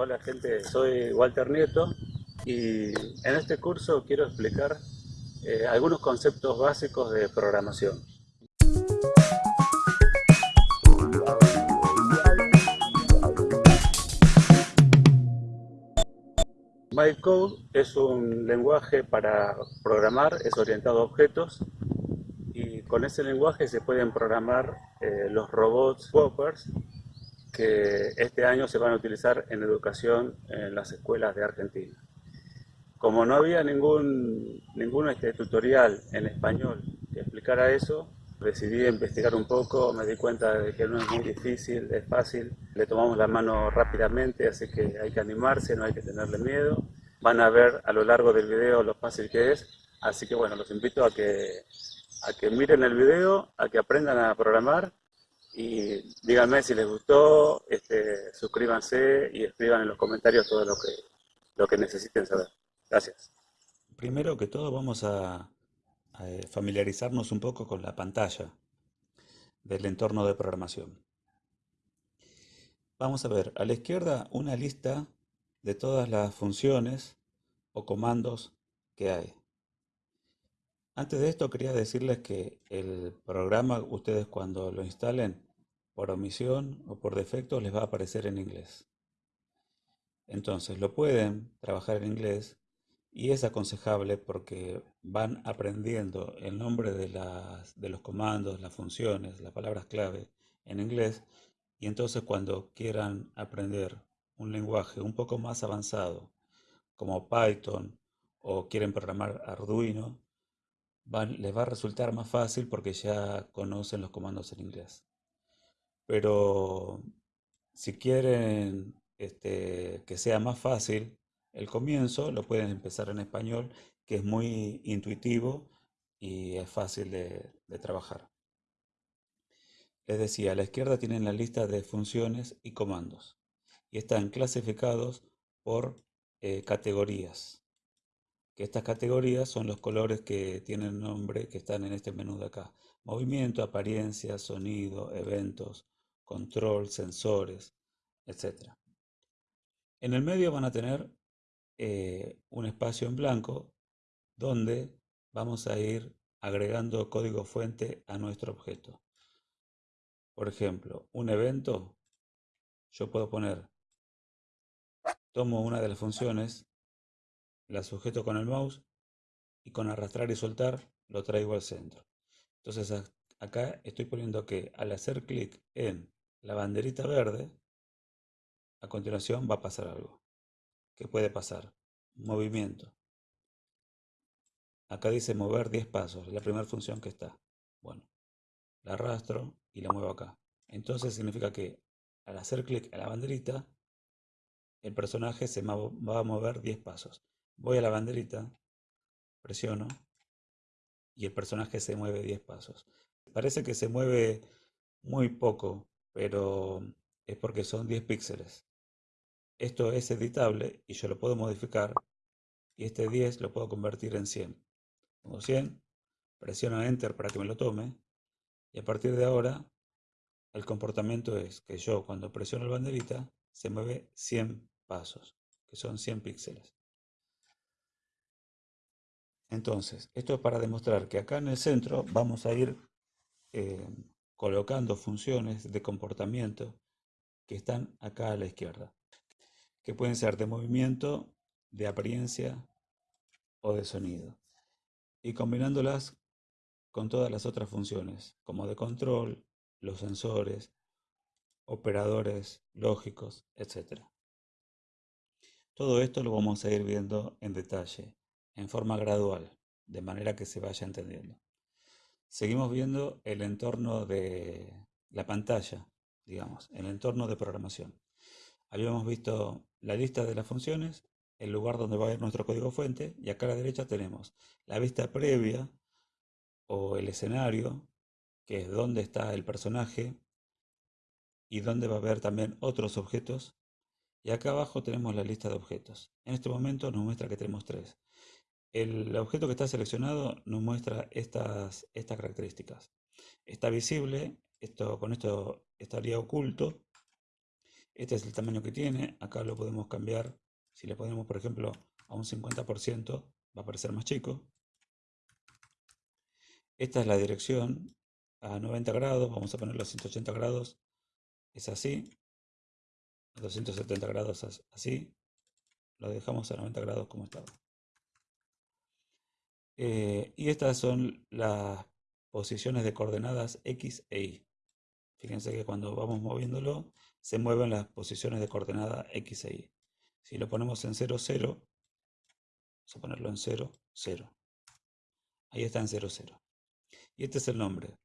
Hola gente, soy Walter Nieto y en este curso quiero explicar eh, algunos conceptos básicos de programación. MyCode es un lenguaje para programar, es orientado a objetos y con ese lenguaje se pueden programar eh, los robots Whoppers que este año se van a utilizar en educación en las escuelas de Argentina. Como no había ningún, ningún este, tutorial en español que explicara eso, decidí investigar un poco, me di cuenta de que no es muy difícil, es fácil, le tomamos la mano rápidamente, así que hay que animarse, no hay que tenerle miedo. Van a ver a lo largo del video lo fácil que es, así que bueno, los invito a que, a que miren el video, a que aprendan a programar y díganme si les gustó, este, suscríbanse y escriban en los comentarios todo lo que, lo que necesiten saber. Gracias. Primero que todo vamos a, eh, familiarizarnos un poco con la pantalla del entorno de programación. Vamos a ver a la izquierda una lista de todas las funciones o comandos que hay. Antes de esto quería decirles que el programa, ustedes cuando lo instalen, por omisión o por defecto les va a aparecer en inglés. Entonces lo pueden trabajar en inglés y es aconsejable porque van aprendiendo el nombre de, los comandos, las funciones, las palabras clave en inglés y entonces cuando quieran aprender un lenguaje un poco más avanzado como Python o quieren programar Arduino, les va a resultar más fácil porque ya conocen los comandos en inglés. Pero si quieren este, que sea más fácil el comienzo, lo pueden empezar en español, que es muy intuitivo y es fácil de, trabajar. Les decía, a la izquierda tienen la lista de funciones y comandos y están clasificados por eh, categorías. Que estas categorías son los colores que tienen nombre que están en este menú de acá. Movimiento, apariencia, sonido, eventos, control, sensores, etc. En el medio van a tener eh, un espacio en blanco donde vamos a ir agregando código fuente a nuestro objeto. Por ejemplo, un evento, yo puedo poner, tomo una de las funciones, la sujeto con el mouse y con arrastrar y soltar lo traigo al centro. Entonces acá estoy poniendo que al hacer clic en la banderita verde, a continuación va a pasar algo. ¿Qué puede pasar? Movimiento. Acá dice mover 10 pasos, la primera función que está. Bueno, la arrastro y la muevo acá. Entonces significa que al hacer clic a la banderita, el personaje se va a mover 10 pasos. Voy a la banderita, presiono y el personaje se mueve 10 pasos. Parece que se mueve muy poco pero es porque son 10 píxeles. Esto es editable y yo lo puedo modificar y este 10 lo puedo convertir en 100. Pongo 100, presiono Enter para que me lo tome y a partir de ahora el comportamiento es que yo cuando presiono la banderita se mueve 100 pasos, que son 100 píxeles. Entonces, esto es para demostrar que acá en el centro vamos a ir eh, colocando funciones de comportamiento que están acá a la izquierda, que pueden ser de movimiento, de apariencia o de sonido, y combinándolas con todas las otras funciones, como de control, los sensores, operadores lógicos, etc. Todo esto lo vamos a ir viendo en detalle, en forma gradual, de manera que se vaya entendiendo. Seguimos viendo el entorno de la pantalla, digamos, el entorno de programación. Habíamos visto la lista de las funciones, el lugar donde va a ir nuestro código fuente, y acá a la derecha tenemos la vista previa o el escenario, que es donde está el personaje y donde va a haber también otros objetos. Y acá abajo tenemos la lista de objetos. En este momento nos muestra que tenemos tres. El objeto que está seleccionado nos muestra estas, estas características. Está visible, esto, con esto estaría oculto. Este es el tamaño que tiene. Acá lo podemos cambiar. Si le ponemos, por ejemplo, a un 50%, va a aparecer más chico. Esta es la dirección a 90 grados. Vamos a ponerlo a 180 grados. Es así. A 270 grados así. Lo dejamos a 90 grados como estaba. Eh, y estas son las posiciones de coordenadas X e Y. Fíjense que cuando vamos moviéndolo, se mueven las posiciones de coordenada X e Y. Si lo ponemos en 0, 0, vamos a ponerlo en 0, 0. Ahí está en 0, 0. Y este es el nombre.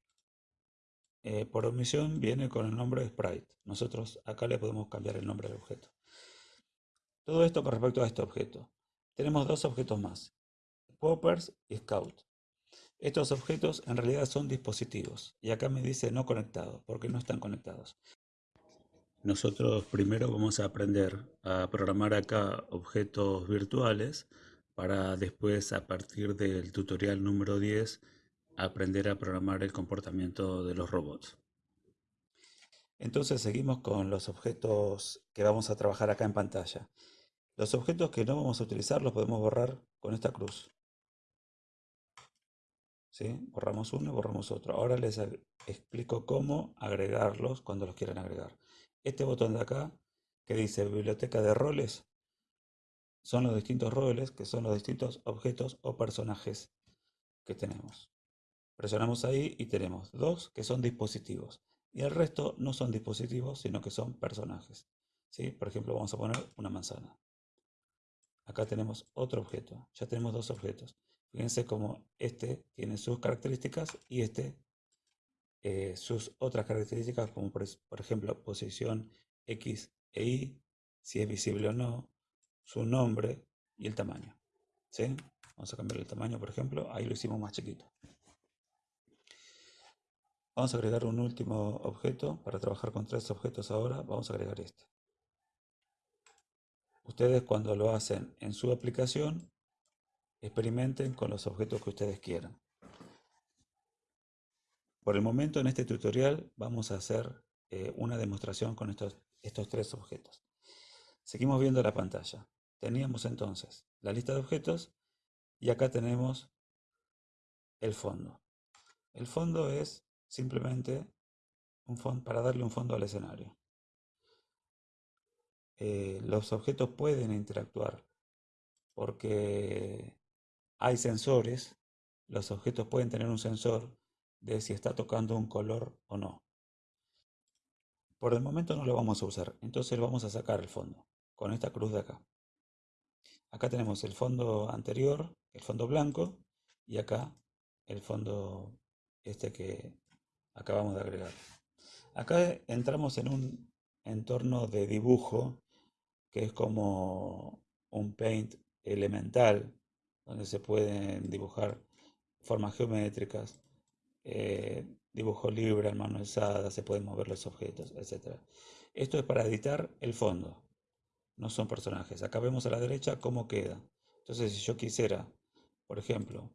Eh, por omisión viene con el nombre de sprite. Nosotros acá le podemos cambiar el nombre del objeto. Todo esto con respecto a este objeto. Tenemos dos objetos más, Poppers y Scout. Estos objetos en realidad son dispositivos y acá me dice no conectado porque no están conectados. Nosotros primero vamos a aprender a programar acá objetos virtuales para después a partir del tutorial número 10 aprender a programar el comportamiento de los robots. Entonces seguimos con los objetos que vamos a trabajar acá en pantalla. Los objetos que no vamos a utilizar los podemos borrar con esta cruz. ¿Sí? Borramos uno y borramos otro. Ahora les explico cómo agregarlos cuando los quieran agregar. Este botón de acá que dice biblioteca de roles son los distintos roles que son los distintos objetos o personajes que tenemos. Presionamos ahí y tenemos dos que son dispositivos y el resto no son dispositivos sino que son personajes. ¿Sí? Por ejemplo vamos a poner una manzana. Acá tenemos otro objeto, ya tenemos dos objetos. Fíjense cómo este tiene sus características y este eh, sus otras características como por, ejemplo posición X e Y, si es visible o no, su nombre y el tamaño. ¿sí? Vamos a cambiar el tamaño, por ejemplo, ahí lo hicimos más chiquito. Vamos a agregar un último objeto, para trabajar con tres objetos ahora, vamos a agregar este. Ustedes cuando lo hacen en su aplicación, experimenten con los objetos que ustedes quieran. Por el momento en este tutorial vamos a hacer eh, una demostración con estos, estos tres objetos. Seguimos viendo la pantalla. Teníamos entonces la lista de objetos y acá tenemos el fondo. El fondo es simplemente un fondo, para darle un fondo al escenario. Eh, los objetos pueden interactuar porque hay sensores. Los objetos pueden tener un sensor de si está tocando un color o no. Por el momento no lo vamos a usar, entonces vamos a sacar el fondo con esta cruz de acá. Acá tenemos el fondo anterior, el fondo blanco, y acá el fondo este que acabamos de agregar. Acá entramos en un entorno de dibujo que es como un paint elemental, donde se pueden dibujar formas geométricas, eh, dibujo libre, mano alzada, se pueden mover los objetos, etc. Esto es para editar el fondo, no son personajes. Acá vemos a la derecha cómo queda. Entonces, si yo quisiera, por ejemplo,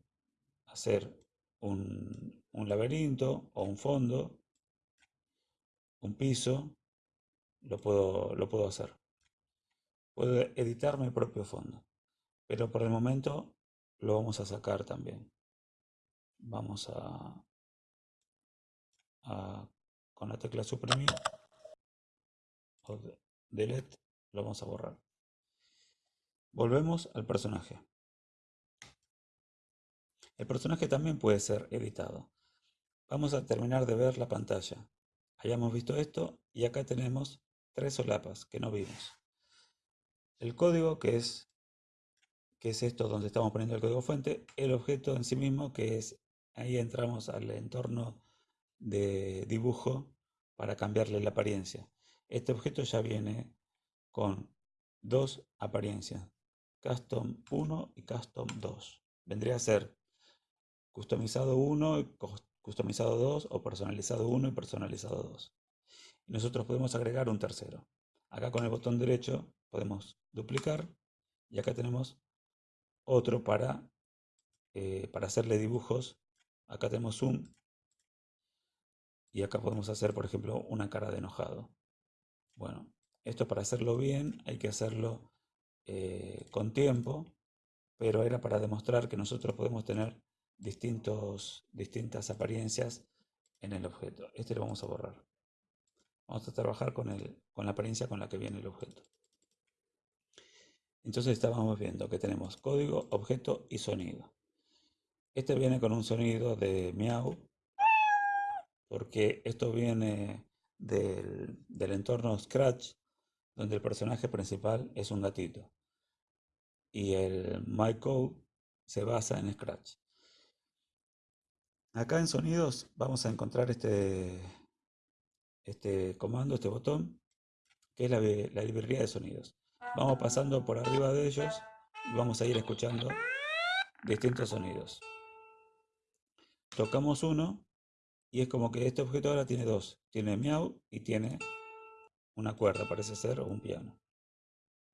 hacer un, un laberinto o un fondo, un piso, lo puedo, lo puedo hacer. Puedo editar mi propio fondo, pero por el momento lo vamos a sacar también. Vamos a, con la tecla suprimir o delete lo vamos a borrar. Volvemos al personaje. El personaje también puede ser editado. Vamos a terminar de ver la pantalla. Hayamos visto esto y acá tenemos tres solapas que no vimos. El código que es, que es esto donde estamos poniendo el código fuente, el objeto en sí mismo que es, ahí entramos al entorno de dibujo para cambiarle la apariencia. Este objeto ya viene con dos apariencias, Custom 1 y Custom 2. Vendría a ser customizado 1 customizado 2 o personalizado 1 y personalizado 2. Y nosotros podemos agregar un tercero. Acá con el botón derecho podemos duplicar y acá tenemos otro para, eh, para hacerle dibujos. Acá tenemos zoom y acá podemos hacer, por ejemplo, una cara de enojado. Bueno, Esto para hacerlo bien hay que hacerlo eh, con tiempo, pero era para demostrar que nosotros podemos tener distintos, distintas apariencias en el objeto. Este lo vamos a borrar. Vamos a trabajar con, el, con la apariencia con la que viene el objeto. Entonces estábamos viendo que tenemos código, objeto y sonido. Este viene con un sonido de miau, porque esto viene del, del entorno Scratch, donde el personaje principal es un gatito. Y el MyCode se basa en Scratch. Acá en sonidos vamos a encontrar este, este comando, este botón, que es la, la librería de sonidos. Vamos pasando por arriba de ellos y vamos a ir escuchando distintos sonidos. Tocamos uno y es como que este objeto ahora tiene dos. Tiene miau y tiene una cuerda, parece ser, o un piano.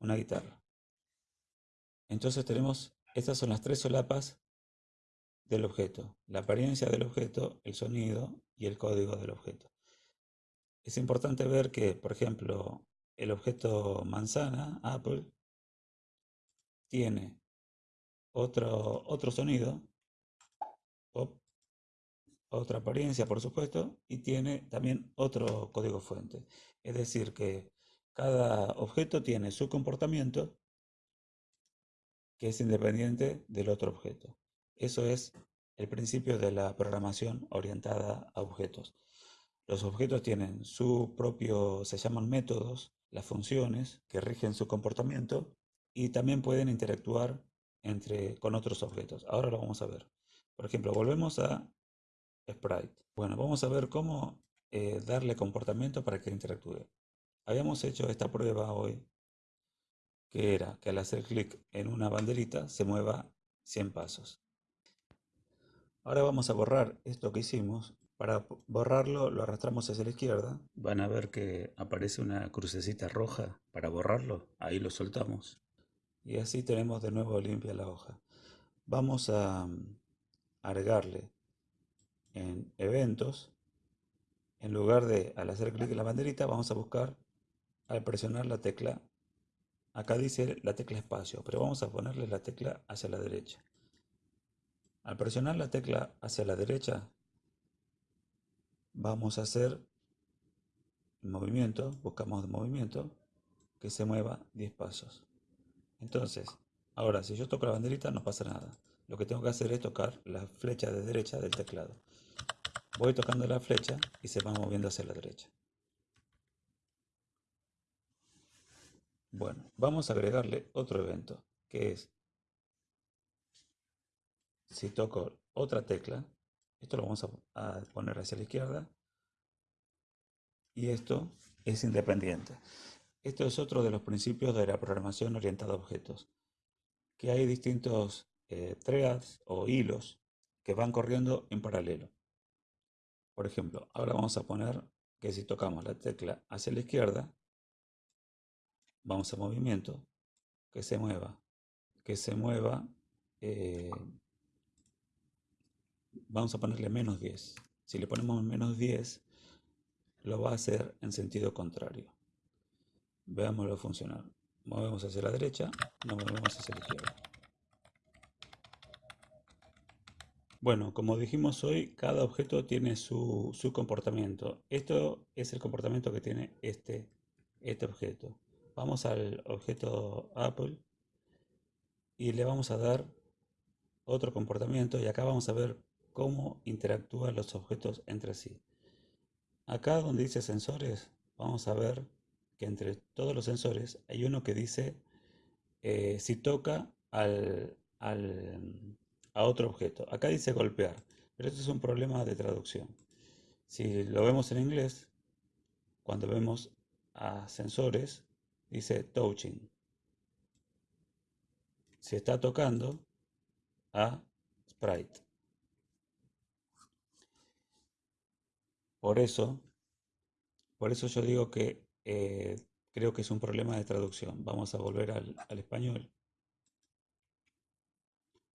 Una guitarra. Entonces tenemos, estas son las tres solapas del objeto. La apariencia del objeto, el sonido y el código del objeto. Es importante ver que, por ejemplo, el objeto manzana, Apple, tiene otro, otro sonido, otra apariencia, por supuesto, y tiene también otro código fuente. Es decir, que cada objeto tiene su comportamiento que es independiente del otro objeto. Eso es el principio de la programación orientada a objetos. Los objetos tienen su propio, se llaman métodos, las funciones que rigen su comportamiento y también pueden interactuar entre, con otros objetos. Ahora lo vamos a ver. Por ejemplo, volvemos a Sprite. Bueno, vamos a ver cómo eh, darle comportamiento para que interactúe. Habíamos hecho esta prueba hoy, que era que al hacer clic en una banderita se mueva 100 pasos. Ahora vamos a borrar esto que hicimos para borrarlo lo arrastramos hacia la izquierda. Van a ver que aparece una crucecita roja para borrarlo. Ahí lo soltamos. Y así tenemos de nuevo limpia la hoja. Vamos a mm, agregarle en eventos. En lugar de al hacer clic en la banderita, vamos a buscar al presionar la tecla. Acá dice la tecla espacio, pero vamos a ponerle la tecla hacia la derecha. Al presionar la tecla hacia la derecha, vamos a hacer movimiento, buscamos movimiento, que se mueva 10 pasos. Entonces, ahora si yo toco la banderita no pasa nada. Lo que tengo que hacer es tocar la flecha de derecha del teclado. Voy tocando la flecha y se va moviendo hacia la derecha. Bueno, vamos a agregarle otro evento, que es, si toco otra tecla, esto lo vamos a, poner hacia la izquierda. Y esto es independiente. Esto es otro de los principios de la programación orientada a objetos. Que hay distintos eh, threads o hilos que van corriendo en paralelo. Por ejemplo, ahora vamos a poner que si tocamos la tecla hacia la izquierda, vamos a movimiento, que se mueva, que se mueva eh, vamos a ponerle menos 10. Si le ponemos menos 10, lo va a hacer en sentido contrario. Veámoslo funcionar. Movemos hacia la derecha, nos movemos hacia la izquierda. Bueno, como dijimos hoy, cada objeto tiene su, comportamiento. Esto es el comportamiento que tiene este, este objeto. Vamos al objeto Apple y le vamos a dar otro comportamiento y acá vamos a ver cómo interactúan los objetos entre sí. Acá donde dice sensores, vamos a ver que entre todos los sensores hay uno que dice eh, si toca al, a otro objeto. Acá dice golpear, pero esto es un problema de traducción. Si lo vemos en inglés, cuando vemos a sensores, dice touching. Se está tocando a sprite. Por eso, por eso yo digo que eh, creo que es un problema de traducción. Vamos a volver al, al español.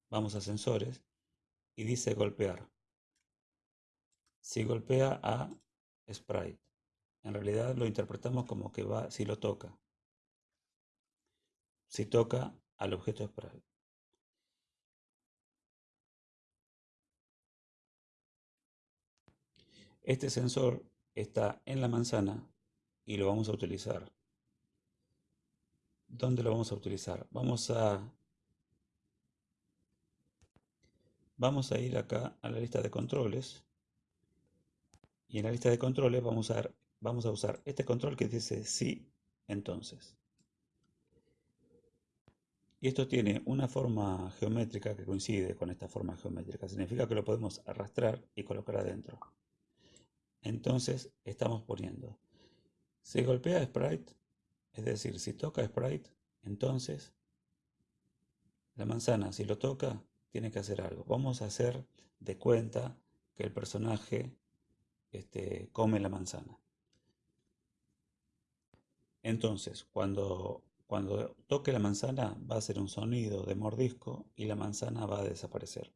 Vamos a sensores y dice golpear. Si golpea a sprite. en realidad lo interpretamos como que va si lo toca. Si toca al objeto sprite. Este sensor está en la manzana y lo vamos a utilizar. ¿Dónde lo vamos a utilizar? Vamos a vamos a ir acá a la lista de controles y en la lista de controles vamos a, usar este control que dice sí, entonces. Y esto tiene una forma geométrica que coincide con esta forma geométrica. Significa que lo podemos arrastrar y colocar adentro. Entonces estamos poniendo, si golpea sprite, es decir, si toca sprite, entonces la manzana, si lo toca, tiene que hacer algo. Vamos a hacer de cuenta que el personaje este, come la manzana. Entonces, cuando, cuando toque la manzana va a hacer un sonido de mordisco y la manzana va a desaparecer.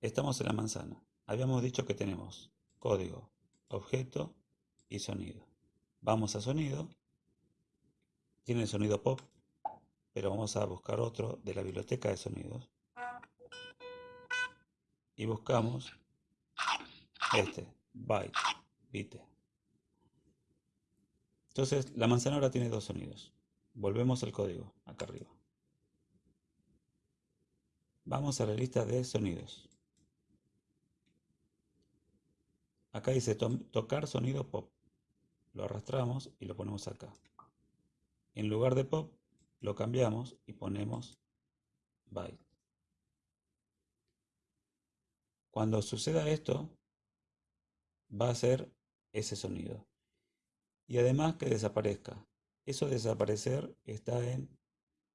Estamos en la manzana. Habíamos dicho que tenemos código, objeto y sonido. Vamos a sonido. Tiene el sonido pop, pero vamos a buscar otro de la biblioteca de sonidos. Y buscamos este, byte, bite. Entonces, la manzana ahora tiene dos sonidos. Volvemos al código, acá arriba. Vamos a la lista de sonidos. Acá dice tocar sonido pop. Lo arrastramos y lo ponemos acá. En lugar de pop, lo cambiamos y ponemos byte. Cuando suceda esto, va a ser ese sonido. Y además que desaparezca. Eso desaparecer está en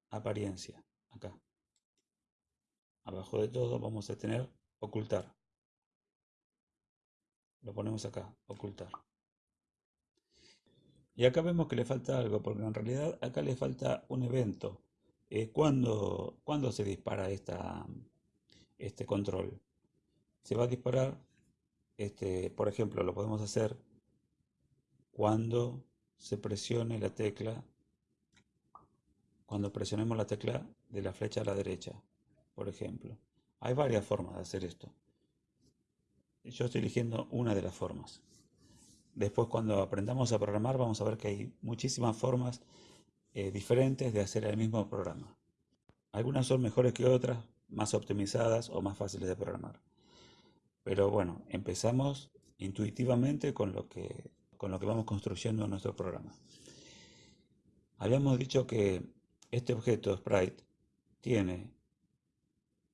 apariencia, acá. Abajo de todo vamos a tener ocultar. Lo ponemos acá, ocultar. Y acá vemos que le falta algo, porque en realidad acá le falta un evento. Eh, ¿cuándo, se dispara esta, este control? Se va a disparar este, por ejemplo, lo podemos hacer cuando se presione la tecla, cuando presionemos la tecla de la flecha a la derecha, por ejemplo. Hay varias formas de hacer esto. Yo estoy eligiendo una de las formas. Después cuando aprendamos a programar vamos a ver que hay muchísimas formas eh, diferentes de hacer el mismo programa. Algunas son mejores que otras, más optimizadas o más fáciles de programar. Pero bueno, empezamos intuitivamente con lo que, con lo que vamos construyendo en nuestro programa. Habíamos dicho que este objeto sprite tiene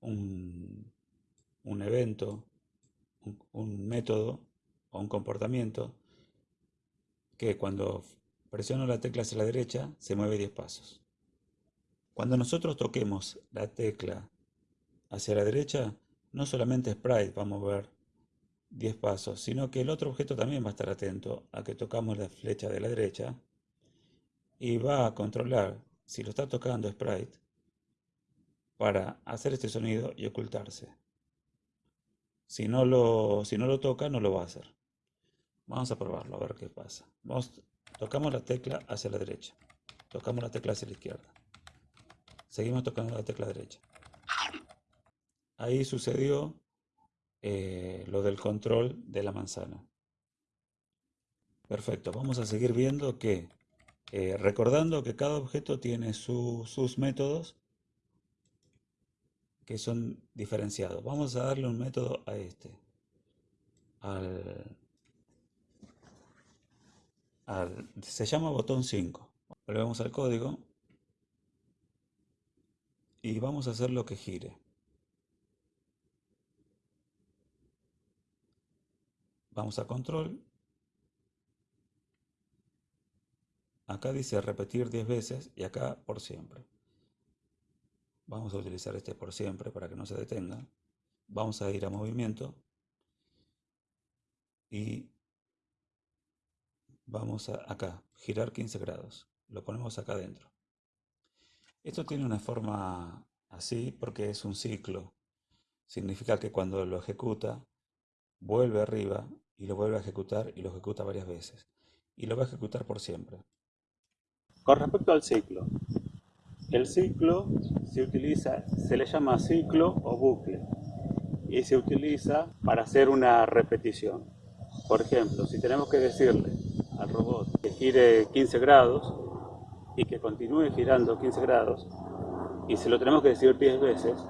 un, evento, un, método o un comportamiento que cuando presiono la tecla hacia la derecha se mueve 10 pasos. Cuando nosotros toquemos la tecla hacia la derecha, no solamente Sprite va a mover 10 pasos, sino que el otro objeto también va a estar atento a que tocamos la flecha de la derecha y va a controlar si lo está tocando Sprite para hacer este sonido y ocultarse. Si no lo, si no lo toca, no lo va a hacer. Vamos a probarlo, a ver qué pasa. Tocamos la tecla hacia la derecha. Tocamos la tecla hacia la izquierda. Seguimos tocando la tecla derecha ahí sucedió eh, lo del control de la manzana. Perfecto, vamos a seguir viendo que, eh, recordando que cada objeto tiene sus métodos que son diferenciados. Vamos a darle un método a este. se llama botón 5. Volvemos al código y vamos a hacer lo que gire. Vamos a control. Acá dice repetir 10 veces y acá por siempre. Vamos a utilizar este por siempre para que no se detenga. Vamos a ir a movimiento. Y vamos a acá, girar 15 grados. Lo ponemos acá adentro. Esto tiene una forma así porque es un ciclo. Significa que cuando lo ejecuta, vuelve arriba y lo vuelve a ejecutar y lo ejecuta varias veces. Y lo va a ejecutar por siempre. Con respecto al ciclo, el ciclo se utiliza, se le llama ciclo o bucle y se utiliza para hacer una repetición. Por ejemplo, si tenemos que decirle al robot que gire 15 grados y que continúe girando 15 grados y se lo tenemos que decir 10 veces,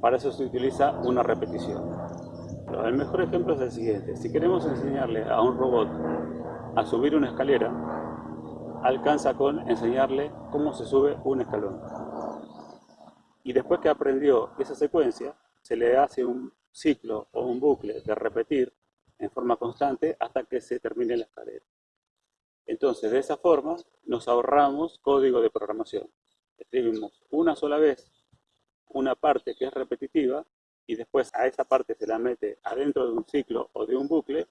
para eso se utiliza una repetición. El mejor ejemplo es el siguiente. Si queremos enseñarle a un robot a subir una escalera, alcanza con enseñarle cómo se sube un escalón. Y después que aprendió esa secuencia, se le hace un ciclo o un bucle de repetir en forma constante hasta que se termine la escalera. Entonces, de esa forma, nos ahorramos código de programación. Escribimos una sola vez una parte que es repetitiva y después a esa parte se la mete adentro de un ciclo o de un bucle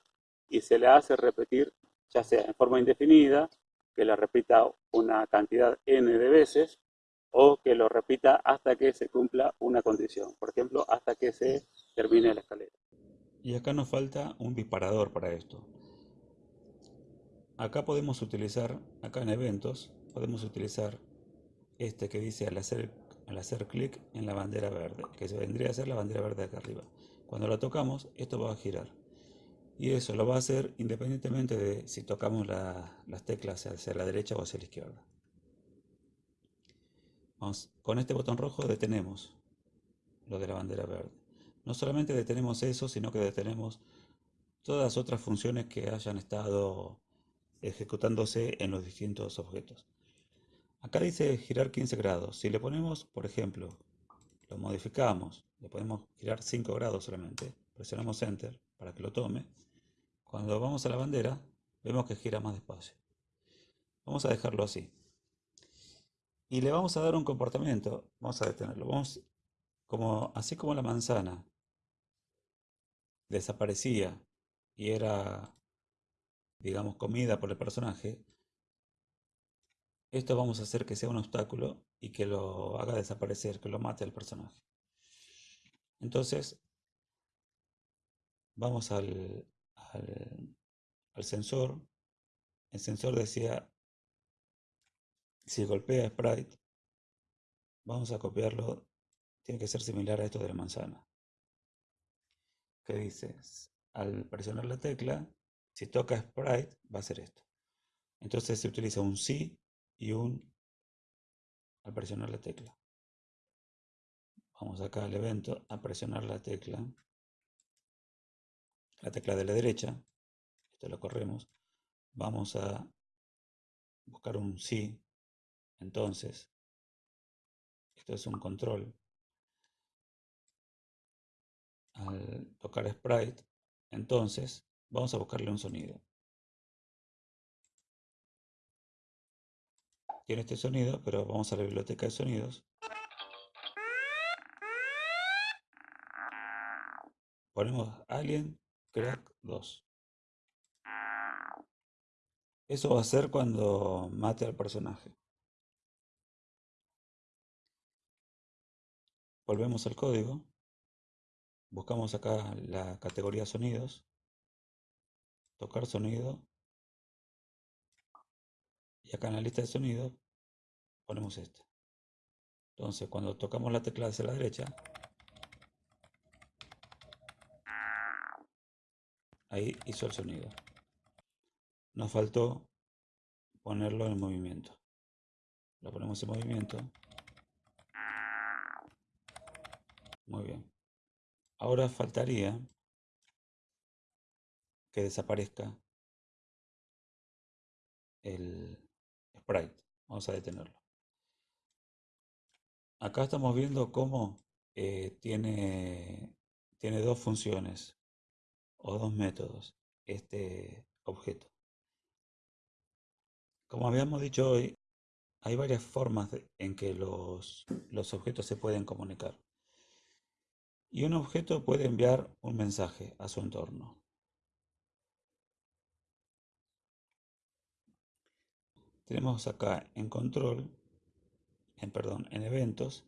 y se le hace repetir, ya sea en forma indefinida, que la repita una cantidad n de veces, o que lo repita hasta que se cumpla una condición, por ejemplo, hasta que se termine la escalera. Y acá nos falta un disparador para esto. Acá podemos utilizar, acá en eventos, podemos utilizar este que dice al hacer al hacer clic en la bandera verde, que se vendría a ser la bandera verde acá arriba. Cuando la tocamos, esto va a girar. Y eso lo va a hacer independientemente de si tocamos las teclas hacia la derecha o hacia la izquierda. con este botón rojo detenemos lo de la bandera verde. No solamente detenemos eso, sino que detenemos todas las otras funciones que hayan estado ejecutándose en los distintos objetos. Acá dice girar 15 grados. Si le ponemos, por ejemplo, lo modificamos, le podemos girar 5 grados solamente, presionamos Enter para que lo tome. Cuando vamos a la bandera, vemos que gira más despacio. Vamos a dejarlo así. Y le vamos a dar un comportamiento, vamos a detenerlo. Vamos, como, así como la manzana desaparecía y era, digamos, comida por el personaje, esto vamos a hacer que sea un obstáculo y que lo haga desaparecer, que lo mate al personaje. Entonces, vamos al, al, sensor. El sensor decía, si golpea sprite, vamos a copiarlo, tiene que ser similar a esto de la manzana. ¿Qué dices? Al presionar la tecla, si toca sprite, va a ser esto. Entonces se utiliza un sí y un al presionar la tecla. Vamos acá al evento a presionar la tecla, la tecla de la derecha, esto lo corremos, vamos a buscar un sí, entonces, esto es un control, al tocar sprite, entonces vamos a buscarle un sonido. tiene este sonido, pero vamos a la biblioteca de sonidos. Ponemos Alien Crack 2. Eso va a ser cuando mate al personaje. Volvemos al código. Buscamos acá la categoría sonidos. Tocar sonido. Y acá en la lista de sonidos ponemos este. Entonces, cuando tocamos la tecla hacia la derecha, ahí hizo el sonido. Nos faltó ponerlo en movimiento. Lo ponemos en movimiento. Muy bien. Ahora faltaría que desaparezca el sprite. Vamos a detenerlo. Acá estamos viendo cómo eh, tiene, tiene dos funciones o dos métodos este objeto. Como habíamos dicho hoy, hay varias formas en que los, los objetos se pueden comunicar. Y un objeto puede enviar un mensaje a su entorno. Tenemos acá en control en, perdón, en eventos,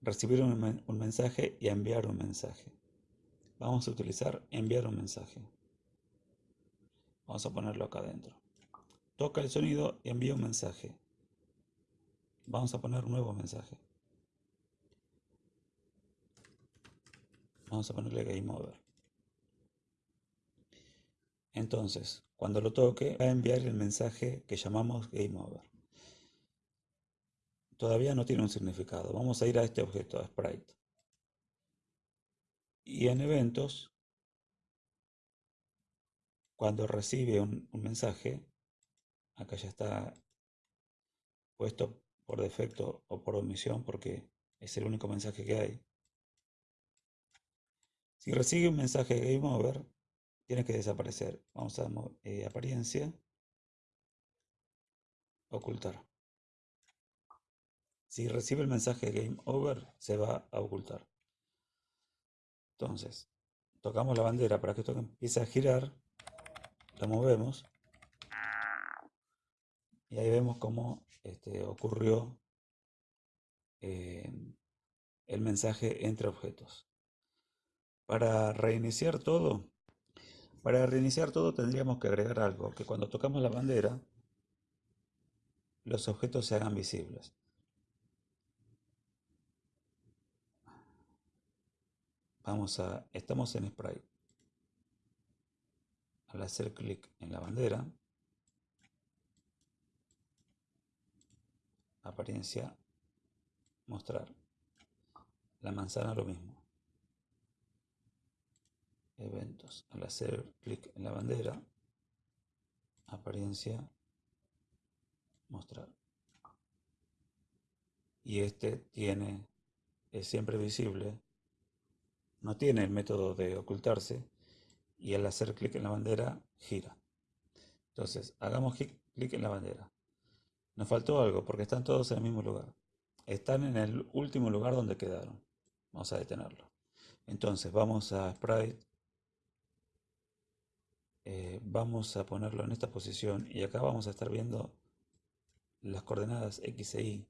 recibir un, un mensaje y enviar un mensaje. Vamos a utilizar enviar un mensaje. Vamos a ponerlo acá adentro. Toca el sonido y envía un mensaje. Vamos a poner un nuevo mensaje. Vamos a ponerle Game Over. Entonces, cuando lo toque, va a enviar el mensaje que llamamos Game Over. Todavía no tiene un significado. Vamos a ir a este objeto, a Sprite. Y en eventos, cuando recibe un, mensaje, acá ya está puesto por defecto o por omisión porque es el único mensaje que hay. Si recibe un mensaje Game Over, tiene que desaparecer. Vamos a eh, apariencia, ocultar. Si recibe el mensaje Game Over, se va a ocultar. Entonces, tocamos la bandera para que esto empiece a girar, la movemos y ahí vemos cómo este, ocurrió eh, el mensaje entre objetos. Para reiniciar todo, para reiniciar todo tendríamos que agregar algo, que cuando tocamos la bandera, los objetos se hagan visibles. Vamos a, estamos en Sprite. Al hacer clic en la bandera, apariencia, mostrar. La manzana lo mismo eventos. Al hacer clic en la bandera, apariencia, mostrar. Y este tiene, es siempre visible, no tiene el método de ocultarse y al hacer clic en la bandera gira. Entonces, hagamos clic en la bandera. Nos faltó algo porque están todos en el mismo lugar. Están en el último lugar donde quedaron. Vamos a detenerlo. Entonces vamos a Sprite eh, vamos a ponerlo en esta posición y acá vamos a estar viendo las coordenadas x e y.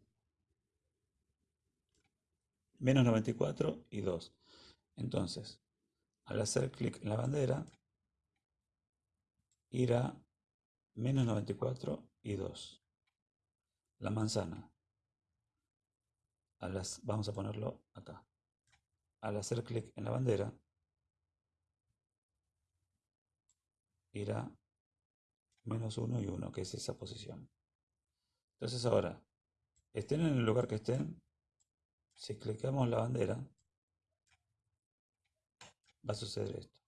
Menos 94 y 2. Entonces, al hacer clic en la bandera, irá menos 94 y 2. La manzana. vamos a ponerlo acá. Al hacer clic en la bandera, irá menos 1 y 1, que es esa posición. Entonces ahora, estén en el lugar que estén, si clicamos la bandera, va a suceder esto.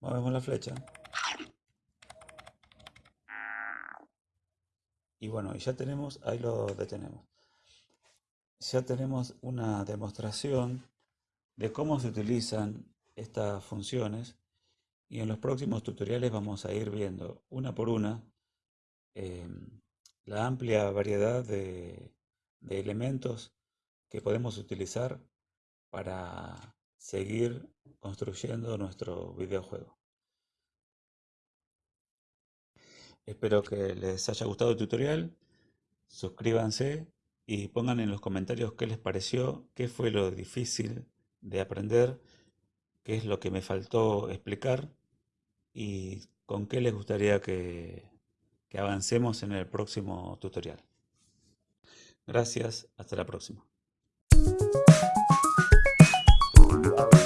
Movemos la flecha. Y bueno, ya tenemos, ahí lo detenemos. Ya tenemos una demostración de cómo se utilizan estas funciones y en los próximos tutoriales vamos a ir viendo una por una em, la amplia variedad de, de elementos que podemos utilizar para seguir construyendo nuestro videojuego. Espero que les haya gustado el tutorial, suscríbanse y pongan en los comentarios qué les pareció, qué fue lo difícil de aprender, qué es lo que me faltó explicar y con qué les gustaría que, que avancemos en el próximo tutorial. Gracias, hasta la próxima. Bye.